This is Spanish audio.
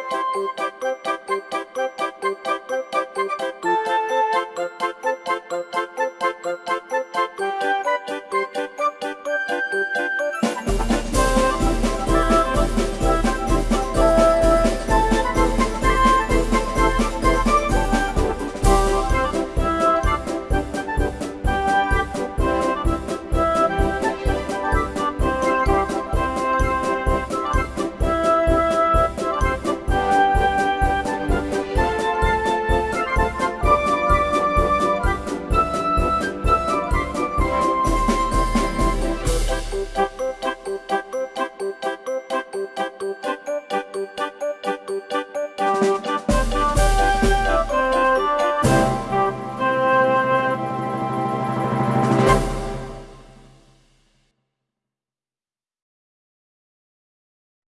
No, no,